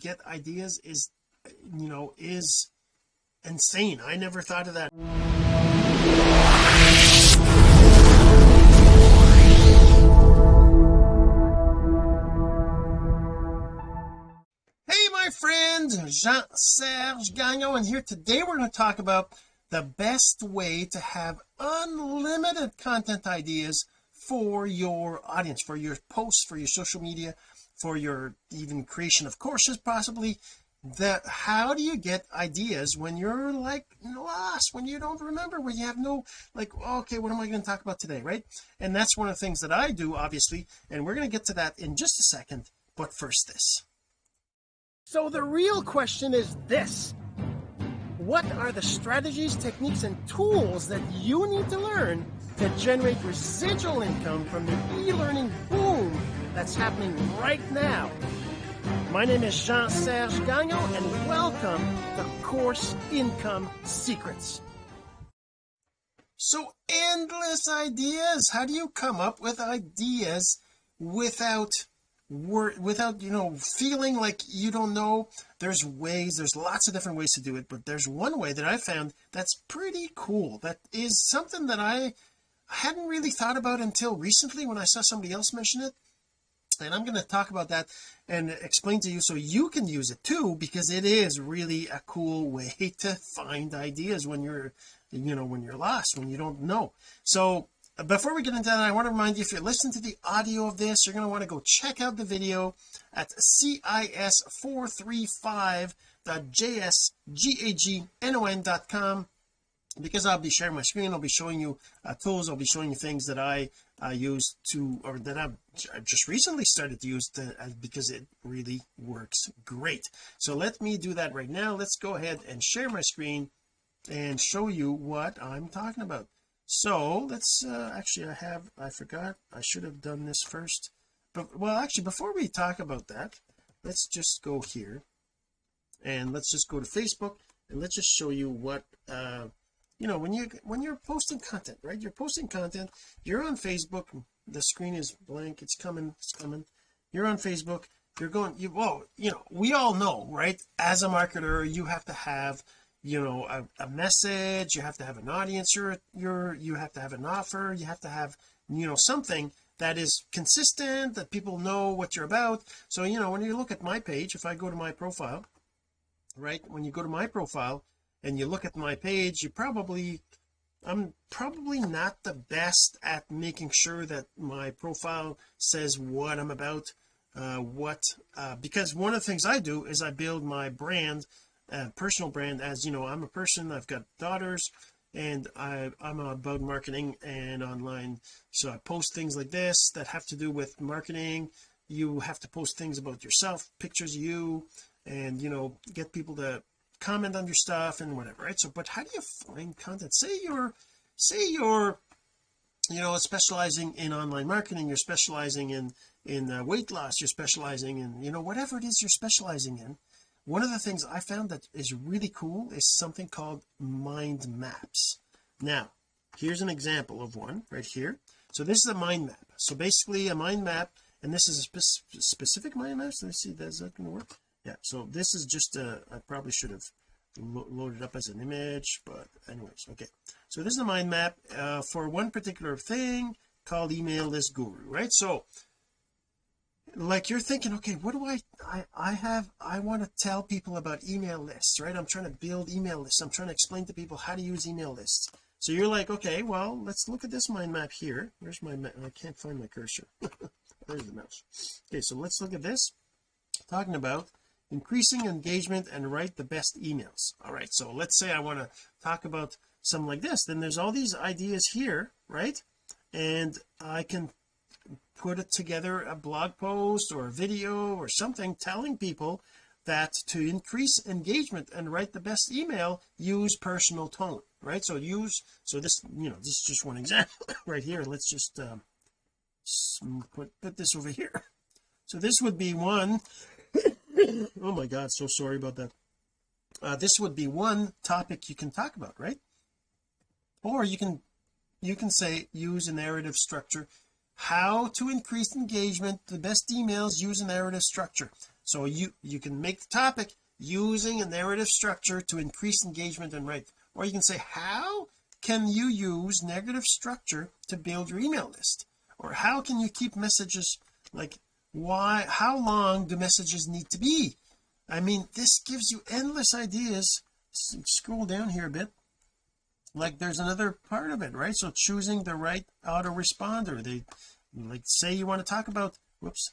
get ideas is you know is insane. I never thought of that. Hey my friend Jean-Serge Gagnon and here today we're going to talk about the best way to have unlimited content ideas for your audience for your posts for your social media for your even creation of courses possibly that how do you get ideas when you're like lost when you don't remember when you have no like okay what am I going to talk about today right? And that's one of the things that I do obviously and we're going to get to that in just a second but first this. So the real question is this. What are the strategies techniques and tools that you need to learn to generate residual income from the e-learning boom that's happening right now. My name is Jean-Serge Gagnon and welcome to Course Income Secrets. So endless ideas. How do you come up with ideas without without you know feeling like you don't know? There's ways there's lots of different ways to do it but there's one way that I found that's pretty cool. That is something that I hadn't really thought about until recently when I saw somebody else mention it and I'm going to talk about that and explain to you so you can use it too because it is really a cool way to find ideas when you're you know when you're lost when you don't know. So uh, before we get into that I want to remind you if you're listening to the audio of this you're going to want to go check out the video at cis435.jsgagnon.com because I'll be sharing my screen I'll be showing you uh, tools I'll be showing you things that I uh, use to or that I've just recently started to use to, uh, because it really works great. So let me do that right now. Let's go ahead and share my screen and show you what I'm talking about. So let's uh, actually I have I forgot I should have done this first. But well actually before we talk about that let's just go here and let's just go to Facebook and let's just show you what uh you know when you when you're posting content right? You're posting content you're on Facebook the screen is blank it's coming it's coming. You're on Facebook you're going you well you know we all know right? As a marketer you have to have you know a, a message you have to have an audience you're you're you have to have an offer you have to have you know something that is consistent that people know what you're about. So you know when you look at my page if I go to my profile right? When you go to my profile and you look at my page you probably I'm probably not the best at making sure that my profile says what I'm about uh what uh because one of the things I do is I build my brand uh, personal brand as you know I'm a person I've got daughters and I I'm about marketing and online. So I post things like this that have to do with marketing. You have to post things about yourself pictures of you and you know get people to comment on your stuff and whatever right? So but how do you find content? Say you're say you're you know specializing in online marketing you're specializing in in uh, weight loss you're specializing in you know whatever it is you're specializing in. One of the things I found that is really cool is something called mind maps. Now here's an example of one right here. So this is a mind map. So basically a mind map and this is a spe specific mind map. So let's see is that going to work yeah so this is just a I probably should have lo loaded up as an image but anyways okay. So this is a mind map uh, for one particular thing called email list guru right? So like you're thinking okay what do I I I have I want to tell people about email lists right? I'm trying to build email lists. I'm trying to explain to people how to use email lists. So you're like okay well let's look at this mind map here. Where's my I can't find my cursor. Where's the mouse. Okay so let's look at this. Talking about increasing engagement and write the best emails. All right so let's say I want to talk about something like this. Then there's all these ideas here right? And I can put it together a blog post or a video or something telling people that to increase engagement and write the best email use personal tone right? So use so this you know this is just one example right here. Let's just um, put put this over here. So this would be one oh my god so sorry about that. Uh, this would be one topic you can talk about right? Or you can you can say use a narrative structure. How to increase engagement the best emails use a narrative structure. So you you can make the topic using a narrative structure to increase engagement and right or you can say how can you use negative structure to build your email list? Or how can you keep messages like why how long do messages need to be? I mean this gives you endless ideas. Scroll down here a bit. Like there's another part of it right? So choosing the right autoresponder. They like say you want to talk about whoops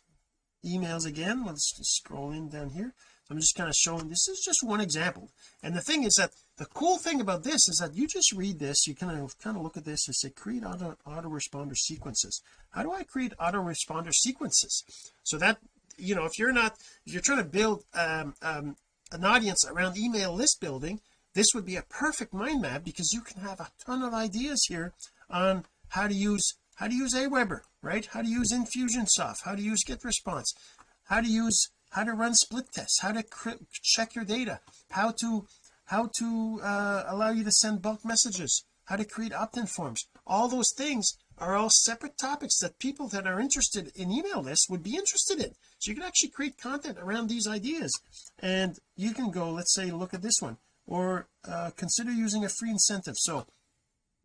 emails again. Let's just scroll in down here I'm just kind of showing this is just one example. And the thing is that the cool thing about this is that you just read this you kind of kind of look at this and say create auto autoresponder sequences. How do I create autoresponder sequences? So that you know if you're not if you're trying to build um, um, an audience around email list building this would be a perfect mind map because you can have a ton of ideas here on how to use how to use Aweber right? How to use Infusionsoft how to use GetResponse how to use how to run split tests how to check your data how to how to uh, allow you to send bulk messages how to create opt-in forms. All those things are all separate topics that people that are interested in email lists would be interested in. So you can actually create content around these ideas. And you can go let's say look at this one or uh, consider using a free incentive. So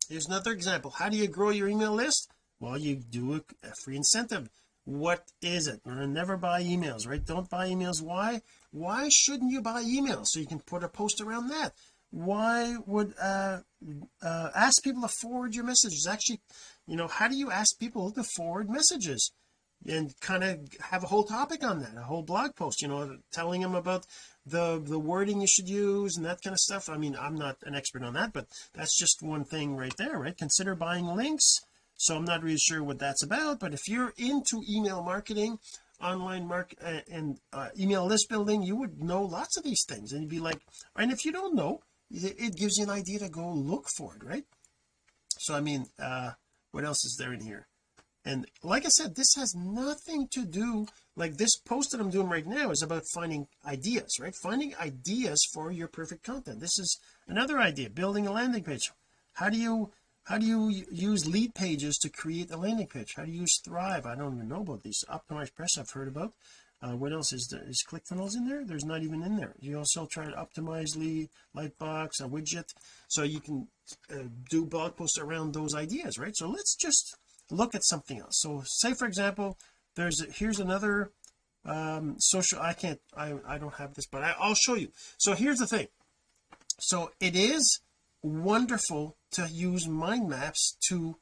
here's another example. How do you grow your email list? Well you do a, a free incentive what is it? Never buy emails right? Don't buy emails. Why? Why shouldn't you buy emails? So you can put a post around that. Why would uh, uh ask people to forward your messages? Actually you know how do you ask people to forward messages? And kind of have a whole topic on that a whole blog post you know telling them about the the wording you should use and that kind of stuff. I mean I'm not an expert on that but that's just one thing right there right? Consider buying links so I'm not really sure what that's about but if you're into email marketing online mark uh, and uh, email list building you would know lots of these things. And you'd be like and if you don't know it gives you an idea to go look for it right? So I mean uh what else is there in here? And like I said this has nothing to do like this post that I'm doing right now is about finding ideas right? Finding ideas for your perfect content. This is another idea building a landing page. How do you how do you use Leadpages to create a landing page? How do you use thrive? I don't even know about these OptimizePress I've heard about. Uh, what else is there? Is ClickFunnels in there? There's not even in there. You also try to Optimizely Lightbox a widget so you can uh, do blog posts around those ideas right? So let's just look at something else. So say for example there's a, here's another um social I can't I I don't have this but I, I'll show you. So here's the thing. So it is wonderful to use mind maps to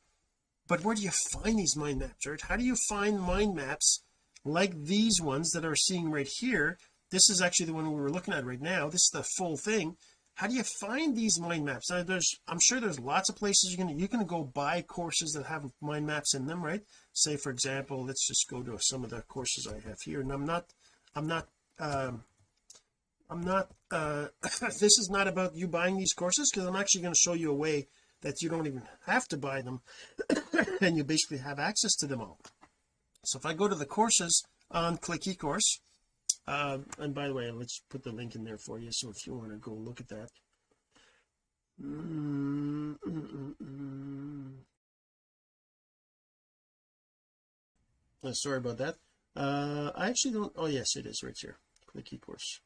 but where do you find these mind maps right how do you find mind maps like these ones that are seeing right here? This is actually the one we were looking at right now. This is the full thing. How do you find these mind maps? Now there's I'm sure there's lots of places you're gonna you can go buy courses that have mind maps in them right? Say for example let's just go to some of the courses I have here and I'm not I'm not um I'm not uh this is not about you buying these courses because I'm actually going to show you a way that you don't even have to buy them and you basically have access to them all. So if I go to the courses on click eCourse uh, and by the way let's put the link in there for you so if you want to go look at that. Oh, sorry about that. Uh I actually don't oh yes it is right here. Click eCourse.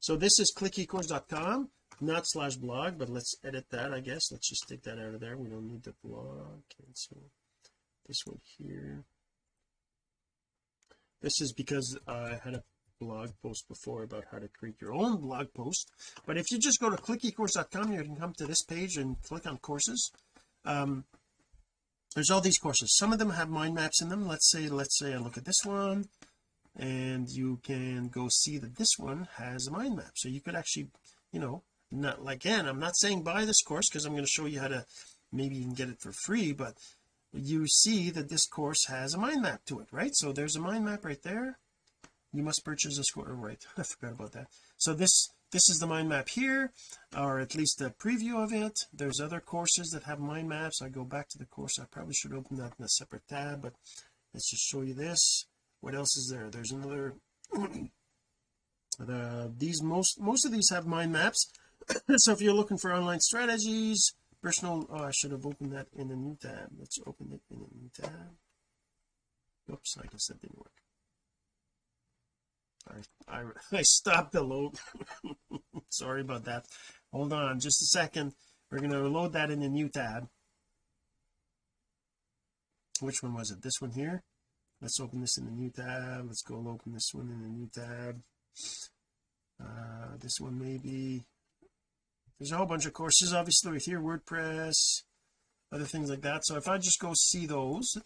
So this is clickecourse.com not slash blog but let's edit that I guess. Let's just take that out of there. We don't need the blog. Cancel. This one here. This is because I had a blog post before about how to create your own blog post. But if you just go to clickecourse.com you can come to this page and click on courses. Um, there's all these courses. Some of them have mind maps in them. Let's say let's say I look at this one and you can go see that this one has a mind map. So you could actually you know not like, again I'm not saying buy this course because I'm going to show you how to maybe you can get it for free but you see that this course has a mind map to it right? So there's a mind map right there. You must purchase a score oh, right I forgot about that. So this this is the mind map here or at least a preview of it. There's other courses that have mind maps. I go back to the course. I probably should open that in a separate tab but let's just show you this. What else is there? There's another the these most most of these have mind maps so if you're looking for online strategies personal oh I should have opened that in a new tab. Let's open it in a new tab. Oops I guess that didn't work. I, I, I stopped the load. Sorry about that. Hold on just a second. We're going to load that in a new tab. Which one was it? This one here? Let's open this in a new tab. Let's go open this one in a new tab. Uh this one maybe there's a whole bunch of courses obviously with here WordPress other things like that. So if I just go see those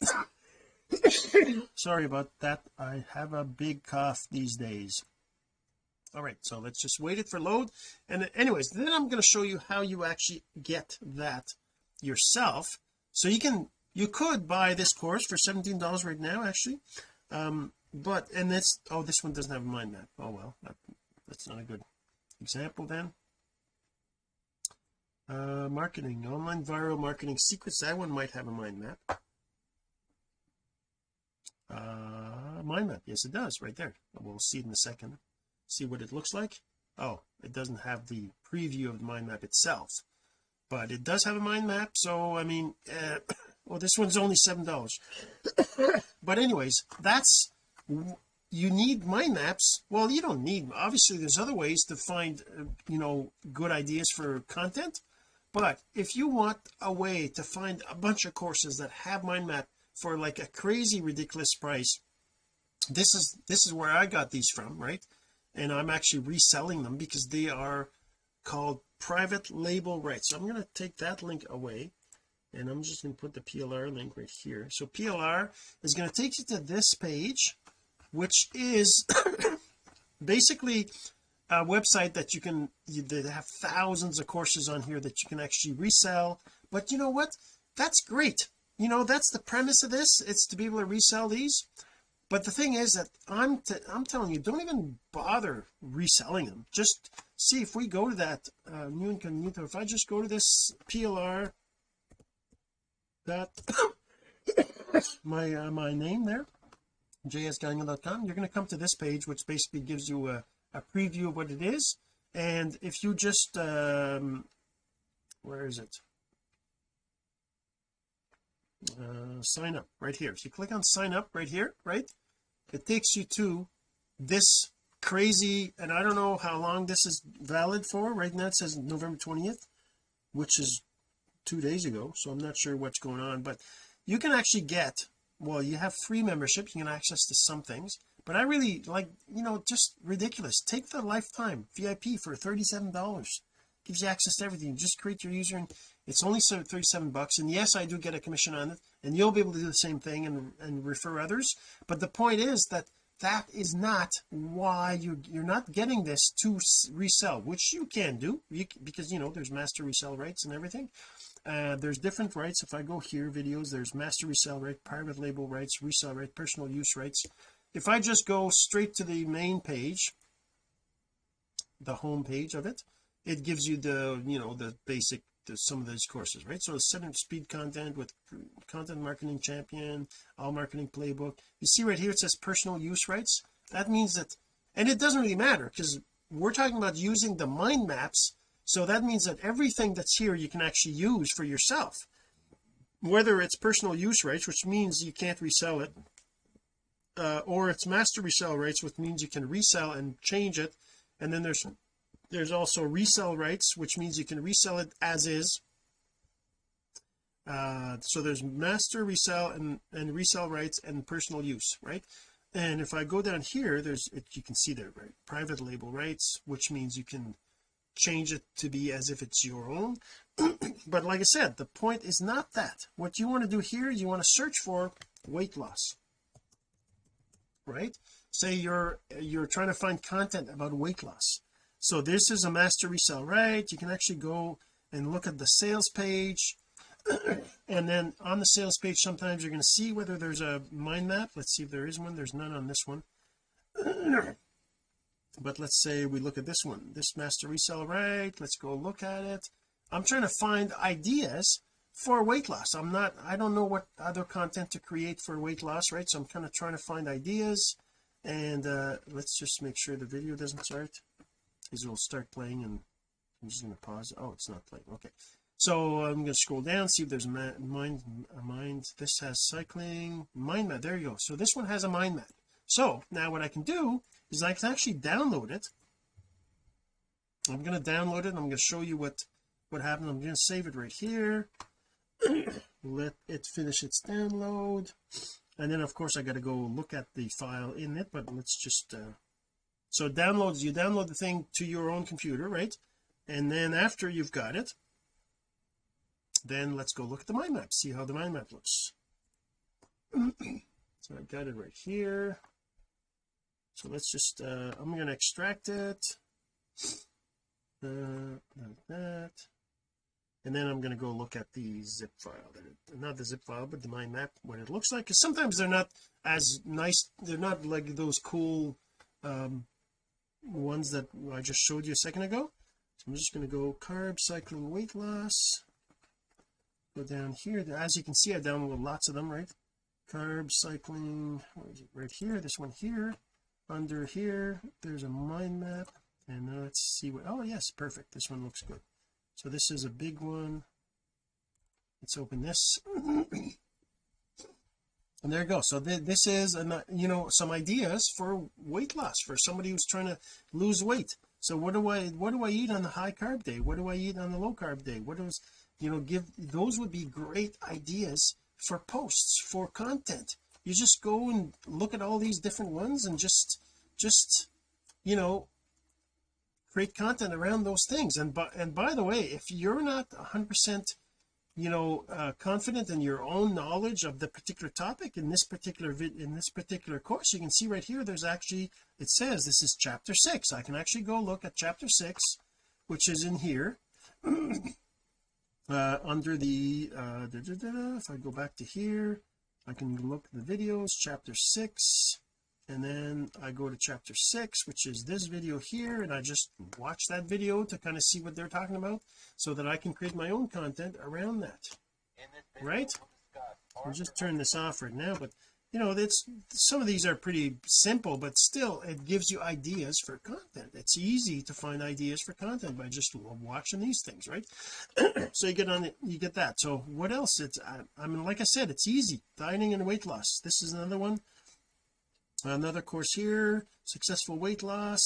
sorry about that. I have a big cough these days. All right so let's just wait it for load. And anyways then I'm going to show you how you actually get that yourself. So you can you could buy this course for 17 dollars right now actually. Um but and this oh this one doesn't have a mind map. Oh well that, that's not a good example then uh marketing online viral marketing secrets. That one might have a mind map. Uh mind map. Yes it does right there. We'll see it in a second. See what it looks like. Oh it doesn't have the preview of the mind map itself but it does have a mind map so I mean uh, well this one's only seven dollars. But anyways that's you need mind maps. Well you don't need obviously there's other ways to find uh, you know good ideas for content but if you want a way to find a bunch of courses that have mind map for like a crazy ridiculous price this is this is where I got these from right? And I'm actually reselling them because they are called private label rights. So I'm going to take that link away and I'm just going to put the PLR link right here. So PLR is going to take you to this page which is basically website that you can they have thousands of courses on here that you can actually resell. But you know what? That's great. You know that's the premise of this it's to be able to resell these. But the thing is that I'm I'm telling you don't even bother reselling them. Just see if we go to that uh, new incognito. If I just go to this PLR that my uh, my name there jsgagnon.com you're going to come to this page which basically gives you a, a preview of what it is. And if you just um where is it? Uh sign up right here. If you click on sign up right here right it takes you to this crazy and I don't know how long this is valid for. Right now it says November 20th which is two days ago so I'm not sure what's going on. But you can actually get well you have free membership you can access to some things but I really like you know just ridiculous. Take the lifetime VIP for 37 dollars. Gives you access to everything. Just create your user and it's only 37 bucks. And yes I do get a commission on it and you'll be able to do the same thing and, and refer others. But the point is that that is not why you you're not getting this to resell which you can do. You, because you know there's master resell rights and everything. Uh, there's different rights. If I go here videos there's master resell right private label rights resell right personal use rights if I just go straight to the main page the home page of it it gives you the you know the basic the, some of those courses right? So seven speed content with content marketing champion all marketing playbook. You see right here it says personal use rights. That means that and it doesn't really matter because we're talking about using the mind maps. So that means that everything that's here you can actually use for yourself. Whether it's personal use rights which means you can't resell it uh, or it's master resell rights which means you can resell and change it. And then there's there's also resell rights which means you can resell it as is. Uh, so there's master resell and and resell rights and personal use right? And if I go down here there's it, you can see there right? Private label rights which means you can change it to be as if it's your own. But like I said the point is not that. What you want to do here you want to search for weight loss right? Say you're you're trying to find content about weight loss. So this is a master resell right? You can actually go and look at the sales page. And then on the sales page sometimes you're going to see whether there's a mind map. Let's see if there is one. There's none on this one. But let's say we look at this one. This master resell right? Let's go look at it. I'm trying to find ideas for weight loss. I'm not I don't know what other content to create for weight loss right? So I'm kind of trying to find ideas and uh let's just make sure the video doesn't start. Because it will start playing and I'm just going to pause. Oh it's not playing. Okay. So I'm going to scroll down see if there's a mind mind this has cycling mind map. There you go. So this one has a mind map. So now what I can do is I can actually download it. I'm going to download it I'm going to show you what what happened. I'm going to save it right here let it finish its download. And then of course I got to go look at the file in it but let's just uh, so downloads you download the thing to your own computer right? And then after you've got it then let's go look at the mind map see how the mind map looks. So I got it right here. So let's just uh I'm going to extract it. Uh, like that and then I'm going to go look at the zip file not the zip file but the mind map what it looks like because sometimes they're not as nice they're not like those cool um ones that I just showed you a second ago. So I'm just going to go carb cycling weight loss. Go down here. As you can see I downloaded lots of them right? Carb cycling right here this one here. Under here there's a mind map and let's see what oh yes perfect. This one looks good so this is a big one. Let's open this. And there you go. So th this is an, you know some ideas for weight loss for somebody who's trying to lose weight. So what do I what do I eat on the high carb day? What do I eat on the low carb day? What is you know give those would be great ideas for posts for content. You just go and look at all these different ones and just just you know create content around those things. And by and by the way if you're not 100 percent you know uh, confident in your own knowledge of the particular topic in this particular vid in this particular course you can see right here there's actually it says this is chapter six. I can actually go look at chapter six which is in here uh, under the uh, da, da, da, if I go back to here I can look at the videos chapter six and then I go to chapter six which is this video here and I just watch that video to kind of see what they're talking about so that I can create my own content around that. Right? I'll just turn this off right now but you know it's some of these are pretty simple but still it gives you ideas for content. It's easy to find ideas for content by just watching these things right? So you get on it you get that. So what else? It's I, I mean like I said it's easy. Dieting and weight loss. This is another one another course here successful weight loss.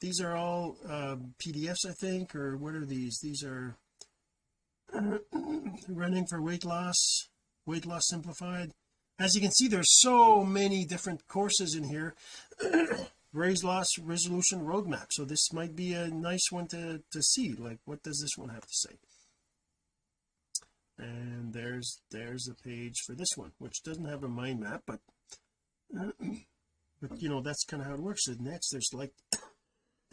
These are all uh, PDFs I think or what are these? These are running for weight loss weight loss simplified. As you can see there's so many different courses in here. Raise loss resolution roadmap. So this might be a nice one to to see like what does this one have to say? And there's there's a page for this one which doesn't have a mind map but but you know that's kind of how it works. And next there's like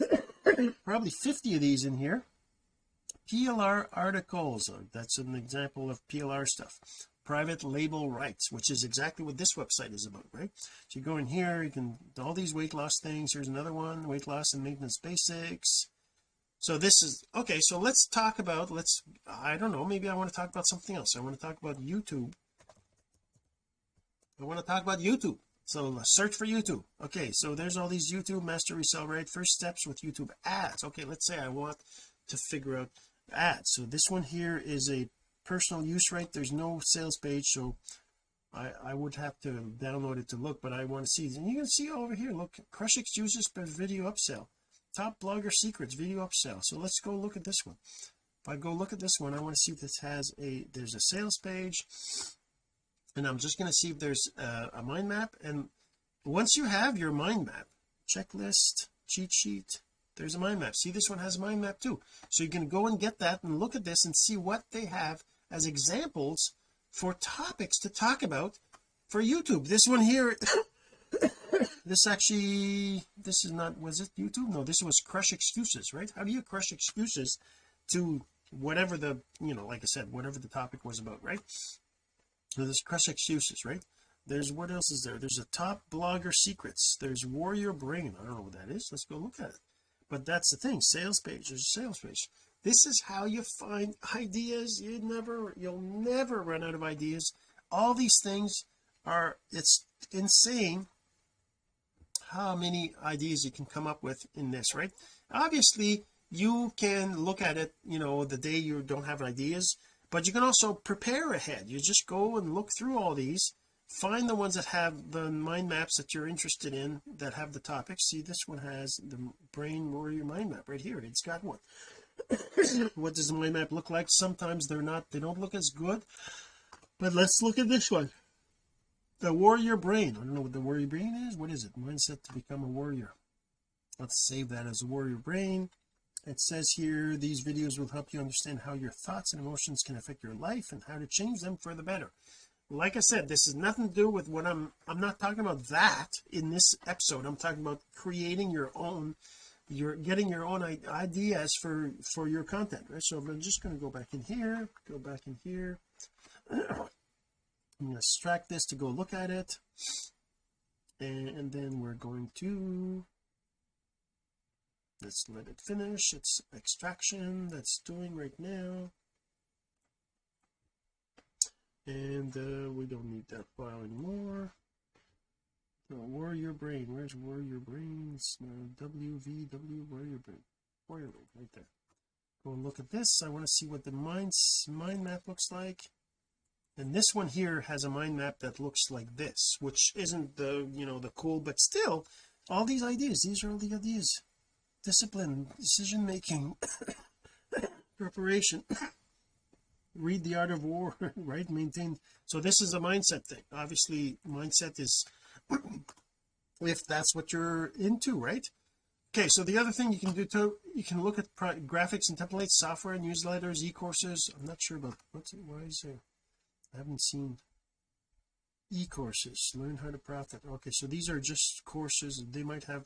probably 50 of these in here. PLR articles. Uh, that's an example of PLR stuff. Private label rights which is exactly what this website is about right? So you go in here you can all these weight loss things. Here's another one weight loss and maintenance basics. So this is okay so let's talk about let's I don't know maybe I want to talk about something else. I want to talk about YouTube. I want to talk about YouTube so uh, search for YouTube. Okay so there's all these YouTube master resell right? First steps with YouTube ads. Okay let's say I want to figure out ads. So this one here is a personal use right? There's no sales page so I I would have to download it to look but I want to see. And you can see over here look crush excuses per video upsell. Top blogger secrets video upsell. So let's go look at this one. If I go look at this one I want to see if this has a there's a sales page and I'm just going to see if there's a, a mind map. And once you have your mind map checklist cheat sheet there's a mind map. See this one has a mind map too. So you can go and get that and look at this and see what they have as examples for topics to talk about for YouTube. This one here this actually this is not was it YouTube? No this was crush excuses right? How do you crush excuses to whatever the you know like I said whatever the topic was about right so there's crush excuses right? There's what else is there? There's a top blogger secrets. There's warrior brain. I don't know what that is. Let's go look at it. But that's the thing. Sales page. There's a sales page. This is how you find ideas. You never you'll never run out of ideas. All these things are it's insane how many ideas you can come up with in this right? Obviously you can look at it you know the day you don't have ideas but you can also prepare ahead. You just go and look through all these find the ones that have the mind maps that you're interested in that have the topics. See this one has the brain warrior mind map right here. It's got one. What does the mind map look like? Sometimes they're not they don't look as good but let's look at this one. The warrior brain. I don't know what the warrior brain is. What is it? Mindset to become a warrior. Let's save that as a warrior brain it says here these videos will help you understand how your thoughts and emotions can affect your life and how to change them for the better. Like I said this has nothing to do with what I'm I'm not talking about that in this episode. I'm talking about creating your own you're getting your own ideas for for your content right? So I'm just going to go back in here go back in here. I'm going to extract this to go look at it. And, and then we're going to let's let it finish its extraction that's doing right now. And uh, we don't need that file anymore. So warrior brain. Where's warrior brains? Uh, wvw warrior brain. Warrior brain right there. Go and look at this. I want to see what the mind mind map looks like. And this one here has a mind map that looks like this which isn't the you know the cool but still all these ideas these are all the ideas discipline decision making preparation. Read the art of war right? Maintain. So this is a mindset thing. Obviously mindset is if that's what you're into right? Okay so the other thing you can do too you can look at graphics and templates software newsletters e-courses. I'm not sure about what's it why is there I haven't seen e-courses. Learn how to profit. Okay so these are just courses. They might have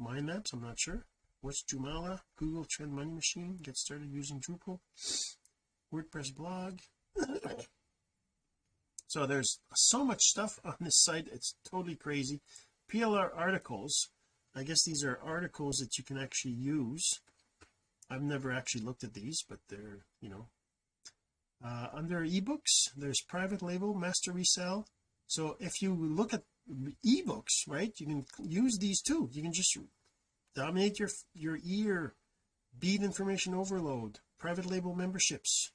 mind maps I'm not sure. What's Joomla Google Trend Money Machine get started using Drupal WordPress blog. So there's so much stuff on this site it's totally crazy. PLR articles I guess these are articles that you can actually use. I've never actually looked at these but they're you know. Uh, under ebooks there's private label master resell so if you look at ebooks right? You can use these too. You can just dominate your your ear beat information overload private label memberships.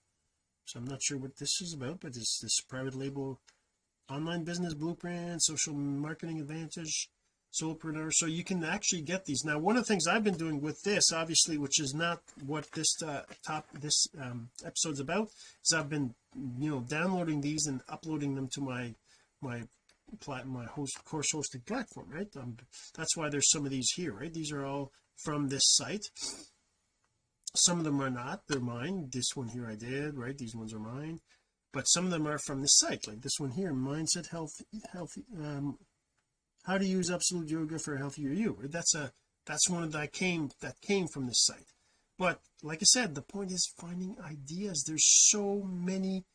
So I'm not sure what this is about but it's this private label online business blueprint social marketing advantage solopreneur. So you can actually get these. Now one of the things I've been doing with this obviously which is not what this uh, top this um, episode's about is I've been you know downloading these and uploading them to my my my host course hosting platform right? Um, that's why there's some of these here right? These are all from this site. Some of them are not. They're mine. This one here I did right? These ones are mine. But some of them are from this site like this one here mindset health healthy um how to use absolute yoga for a healthier you that's a that's one that came that came from this site. But like I said the point is finding ideas. There's so many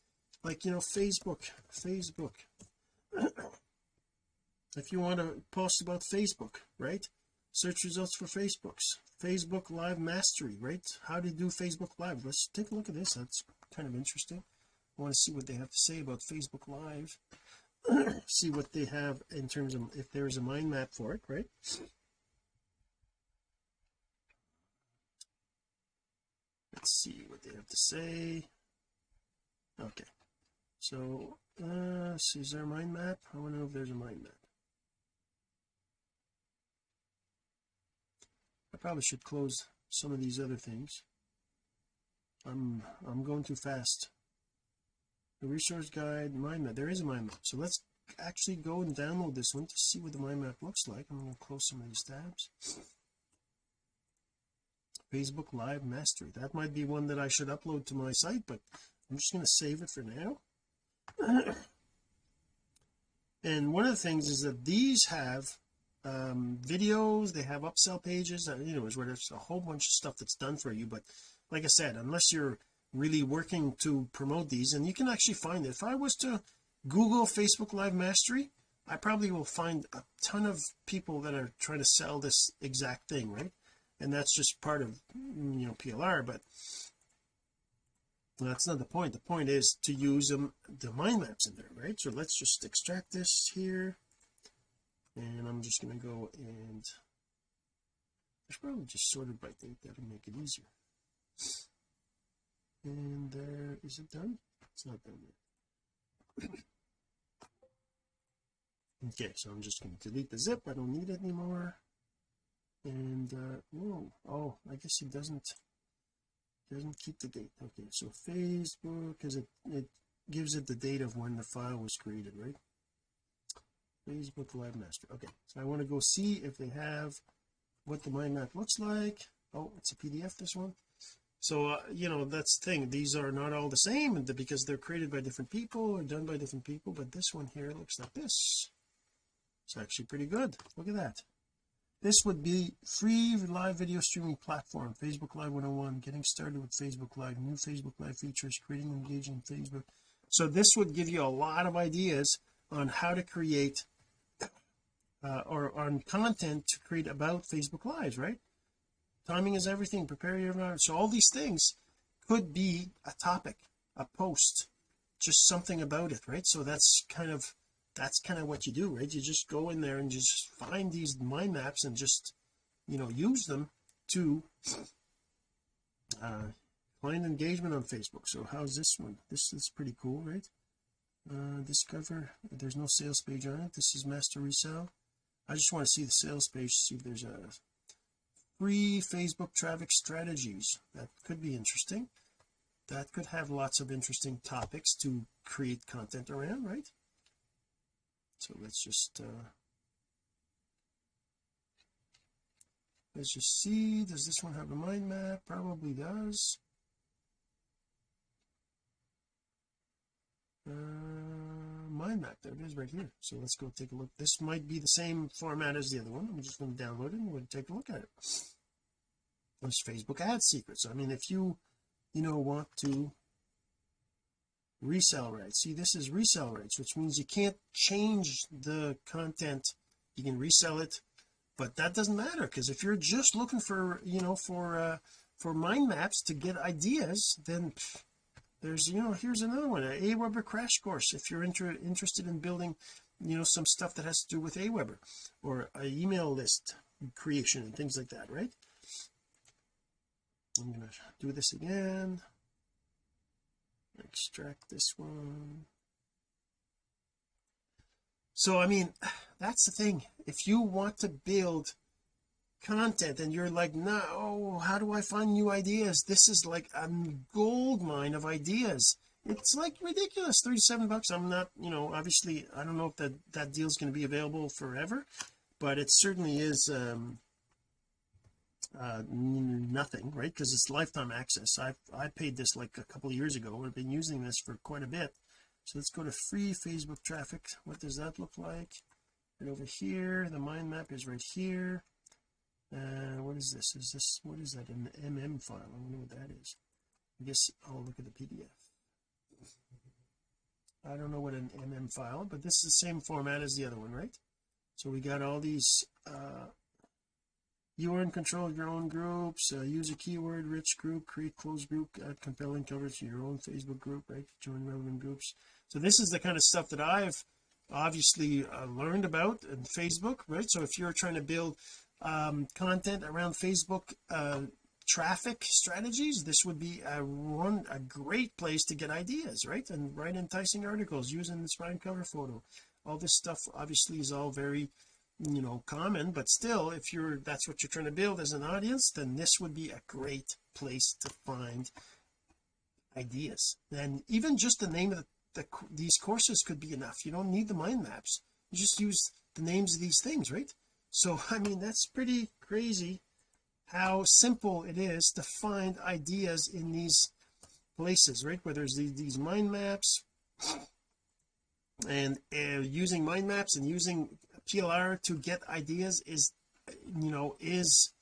like you know Facebook Facebook if you want to post about Facebook right? Search results for Facebooks. Facebook live mastery right? How to do Facebook live. Let's take a look at this. That's kind of interesting. I want to see what they have to say about Facebook live. See what they have in terms of if there is a mind map for it right? Let's see what they have to say. Okay. So uh see is there a mind map? I want to know if there's a mind map I probably should close some of these other things. I'm I'm going too fast. The resource guide mind map. There is a mind map. So let's actually go and download this one to see what the mind map looks like. I'm going to close some of these tabs. Facebook live mastery. That might be one that I should upload to my site but I'm just going to save it for now. And one of the things is that these have um videos they have upsell pages and you know where there's a whole bunch of stuff that's done for you but like I said unless you're really working to promote these and you can actually find it. If I was to google Facebook live mastery I probably will find a ton of people that are trying to sell this exact thing right? And that's just part of you know PLR but that's not the point. The point is to use them the mind maps in there right? So let's just extract this here and I'm just going to go and I should probably just sort it by date that'll make it easier. And there is it done? It's not done yet. Okay so I'm just going to delete the zip I don't need it anymore. And uh whoa oh I guess it doesn't doesn't keep the date. Okay so Facebook because it it gives it the date of when the file was created right Facebook live master. Okay so I want to go see if they have what the mind map looks like. Oh it's a PDF this one. So uh, you know that's the thing. These are not all the same because they're created by different people or done by different people but this one here looks like this. It's actually pretty good. Look at that. This would be free live video streaming platform. Facebook Live 101 getting started with Facebook Live new Facebook Live features creating engaging Facebook. So this would give you a lot of ideas on how to create uh, or on content to create about Facebook Lives right? Timing is everything prepare your environment. So all these things could be a topic a post just something about it right? So that's kind of that's kind of what you do right? You just go in there and just find these mind maps and just you know use them to uh find engagement on Facebook. So how's this one? This is pretty cool right? Uh discover there's no sales page on it. This is master resale I just want to see the sales page see if there's a free Facebook traffic strategies that could be interesting. That could have lots of interesting topics to create content around right? So let's just uh let's just see does this one have a mind map? Probably does. Uh mind map. There it is right here. So let's go take a look. This might be the same format as the other one. I'm just going to download it and we'll take a look at it. There's Facebook ad secrets. I mean if you you know want to resell rights. See this is resell rights which means you can't change the content. You can resell it but that doesn't matter because if you're just looking for you know for uh for mind maps to get ideas then pff, there's you know here's another one a Aweber crash course if you're inter interested in building you know some stuff that has to do with Aweber or a email list creation and things like that right? I'm to do this again. Extract this one. So I mean that's the thing. If you want to build content and you're like no how do I find new ideas? This is like a gold mine of ideas. It's like ridiculous. 37 bucks. I'm not you know obviously I don't know if that that deal is going to be available forever but it certainly is um uh nothing right? Because it's lifetime access. I I paid this like a couple years ago I've been using this for quite a bit. So let's go to free Facebook traffic. What does that look like? And over here the mind map is right here uh what is this? Is this what is that an mm file? I know what that is. I guess I'll look at the PDF I don't know what an mm file but this is the same format as the other one right? So we got all these uh you are in control of your own groups uh, use a keyword rich group create closed group add compelling coverage to your own Facebook group right? Join relevant groups. So this is the kind of stuff that I've obviously uh, learned about in Facebook right? So if you're trying to build um, content around Facebook uh, traffic strategies this would be a one a great place to get ideas right? And write enticing articles using the spine cover photo. All this stuff obviously is all very you know common but still if you're that's what you're trying to build as an audience then this would be a great place to find ideas. And even just the name of the, the these courses could be enough. You don't need the mind maps. You just use the names of these things right so I mean that's pretty crazy how simple it is to find ideas in these places right? Where there's these, these mind maps and uh, using mind maps and using PLR to get ideas is you know is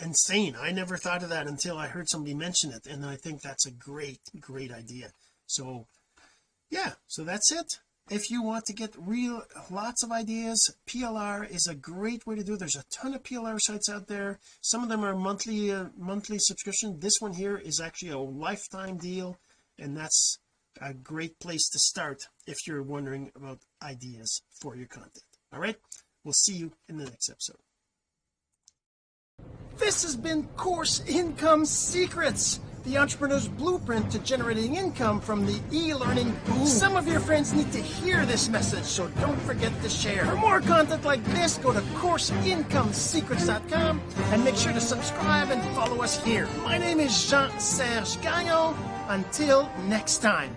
insane. I never thought of that until I heard somebody mention it and I think that's a great great idea. So yeah so that's it if you want to get real lots of ideas PLR is a great way to do there's a ton of PLR sites out there. Some of them are monthly uh, monthly subscription. This one here is actually a lifetime deal and that's a great place to start if you're wondering about ideas for your content. All right? We'll see you in the next episode. This has been course income secrets the entrepreneur's blueprint to generating income from the e-learning boom. Some of your friends need to hear this message so don't forget to share. For more content like this go to courseincomesecrets.com and make sure to subscribe and follow us here. My name is Jean-Serge Gagnon. Until next time